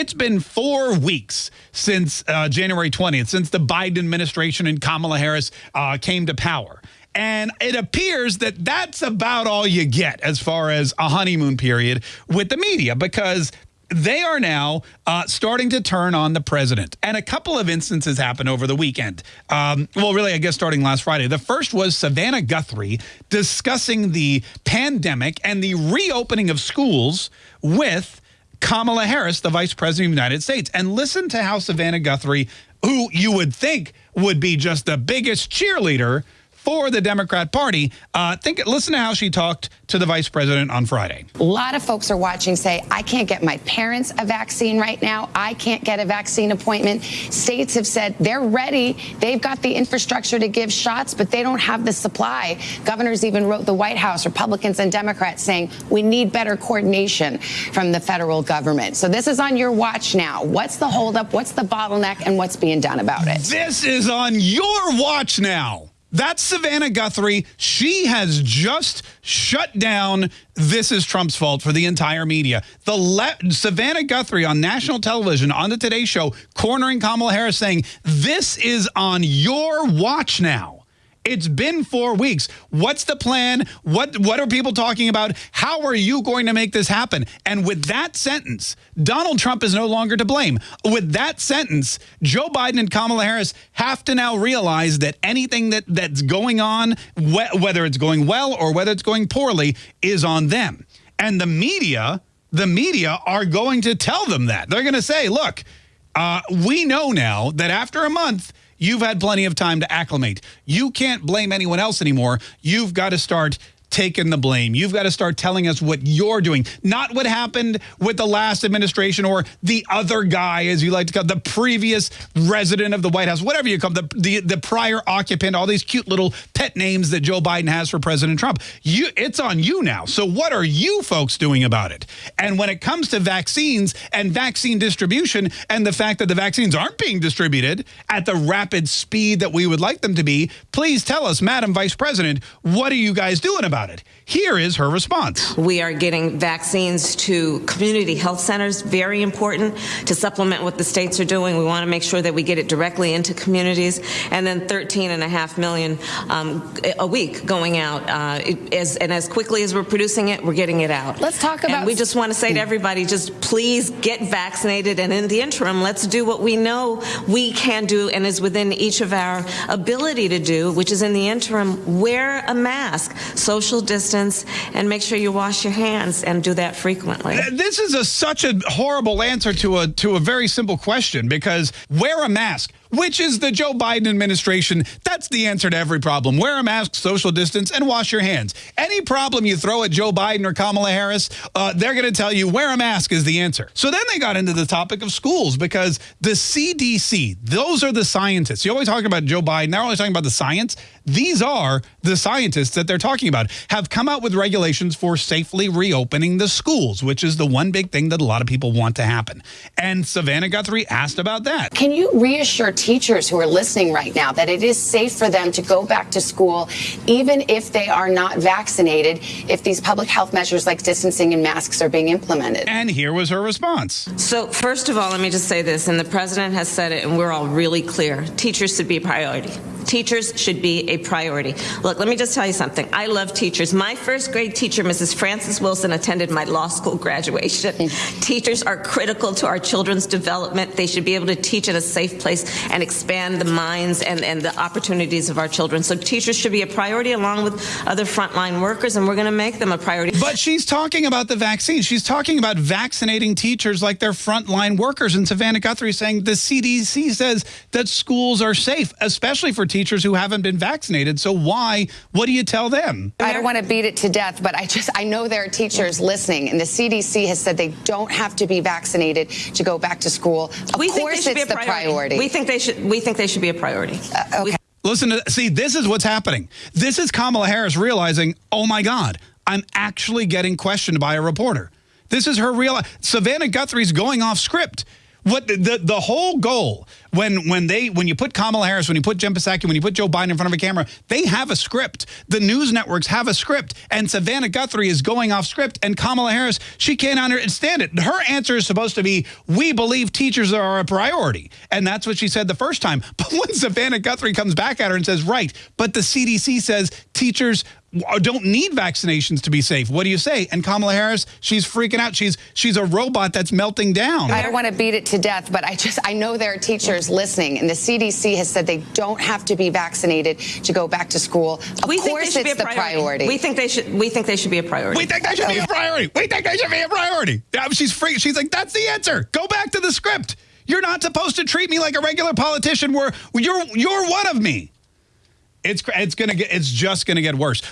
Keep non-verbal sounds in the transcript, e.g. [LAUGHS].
It's been four weeks since uh, January 20th, since the Biden administration and Kamala Harris uh, came to power. And it appears that that's about all you get as far as a honeymoon period with the media because they are now uh, starting to turn on the president. And a couple of instances happened over the weekend. Um, well, really, I guess starting last Friday. The first was Savannah Guthrie discussing the pandemic and the reopening of schools with Kamala Harris, the vice president of the United States. And listen to how Savannah Guthrie, who you would think would be just the biggest cheerleader for the Democrat Party. Uh, think, listen to how she talked to the vice president on Friday. A lot of folks are watching say, I can't get my parents a vaccine right now. I can't get a vaccine appointment. States have said they're ready. They've got the infrastructure to give shots, but they don't have the supply. Governors even wrote the White House, Republicans and Democrats, saying we need better coordination from the federal government. So this is on your watch now. What's the holdup? What's the bottleneck? And what's being done about it? This is on your watch now. That's Savannah Guthrie. She has just shut down This is Trump's Fault for the entire media. The Savannah Guthrie on national television on the Today Show cornering Kamala Harris saying, this is on your watch now. It's been four weeks. What's the plan? What what are people talking about? How are you going to make this happen? And with that sentence, Donald Trump is no longer to blame. With that sentence, Joe Biden and Kamala Harris have to now realize that anything that that's going on, whether it's going well or whether it's going poorly, is on them. And the media, the media are going to tell them that. They're going to say, look, uh, we know now that after a month, You've had plenty of time to acclimate. You can't blame anyone else anymore. You've got to start taking the blame. You've got to start telling us what you're doing, not what happened with the last administration or the other guy, as you like to call the previous resident of the White House, whatever you call the, the, the prior occupant, all these cute little pet names that Joe Biden has for President Trump. You, It's on you now. So what are you folks doing about it? And when it comes to vaccines and vaccine distribution and the fact that the vaccines aren't being distributed at the rapid speed that we would like them to be, please tell us, Madam Vice President, what are you guys doing about it. Here is her response. We are getting vaccines to community health centers, very important to supplement what the states are doing. We want to make sure that we get it directly into communities. And then 13 and a half million um, a week going out. Uh, as, and as quickly as we're producing it, we're getting it out. Let's talk about. And we just want to say to everybody, just please get vaccinated. And in the interim, let's do what we know we can do and is within each of our ability to do, which is in the interim, wear a mask, social social distance, and make sure you wash your hands and do that frequently. This is a, such a horrible answer to a to a very simple question because wear a mask which is the Joe Biden administration. That's the answer to every problem. Wear a mask, social distance, and wash your hands. Any problem you throw at Joe Biden or Kamala Harris, uh, they're going to tell you wear a mask is the answer. So then they got into the topic of schools because the CDC, those are the scientists. You always talk about Joe Biden. They're always talking about the science. These are the scientists that they're talking about have come out with regulations for safely reopening the schools, which is the one big thing that a lot of people want to happen. And Savannah Guthrie asked about that. Can you reassure teachers who are listening right now that it is safe for them to go back to school, even if they are not vaccinated, if these public health measures like distancing and masks are being implemented. And here was her response. So, first of all, let me just say this, and the president has said it, and we're all really clear teachers should be a priority. Teachers should be a priority. Look, let me just tell you something. I love teachers. My first grade teacher, Mrs. Frances Wilson, attended my law school graduation. teachers are critical to our children's development. They should be able to teach in a safe place and expand the minds and, and the opportunities of our children. So teachers should be a priority along with other frontline workers, and we're going to make them a priority. But she's talking about the vaccine. She's talking about vaccinating teachers like they're frontline workers. And Savannah Guthrie saying the CDC says that schools are safe, especially for teachers teachers who haven't been vaccinated. So why? What do you tell them? I don't want to beat it to death, but I just I know there are teachers listening, and the CDC has said they don't have to be vaccinated to go back to school. Of we course, it's the priority. We think they should. We think they should be a priority. Uh, okay. Listen to see. This is what's happening. This is Kamala Harris realizing, oh my God, I'm actually getting questioned by a reporter. This is her real. Savannah Guthrie's going off script. What the, the, the whole goal when when they when you put Kamala Harris, when you put Jen Psaki, when you put Joe Biden in front of a camera, they have a script. The news networks have a script, and Savannah Guthrie is going off script, and Kamala Harris she can't understand it. Her answer is supposed to be, "We believe teachers are a priority," and that's what she said the first time. [LAUGHS] But when Savannah Guthrie comes back at her and says, "Right," but the CDC says teachers don't need vaccinations to be safe. What do you say? And Kamala Harris, she's freaking out. She's she's a robot that's melting down. I don't want to beat it to death, but I just I know there are teachers listening, and the CDC has said they don't have to be vaccinated to go back to school. Of we course, think it's the priority. priority. We think they should. We think they should be a priority. We think they should be a priority. We think they should be a priority. Yeah, she's free. She's like, that's the answer. Go back to the script. You're not supposed to treat me like a regular politician. Where you're you're one of me. It's it's gonna get it's just gonna get worse.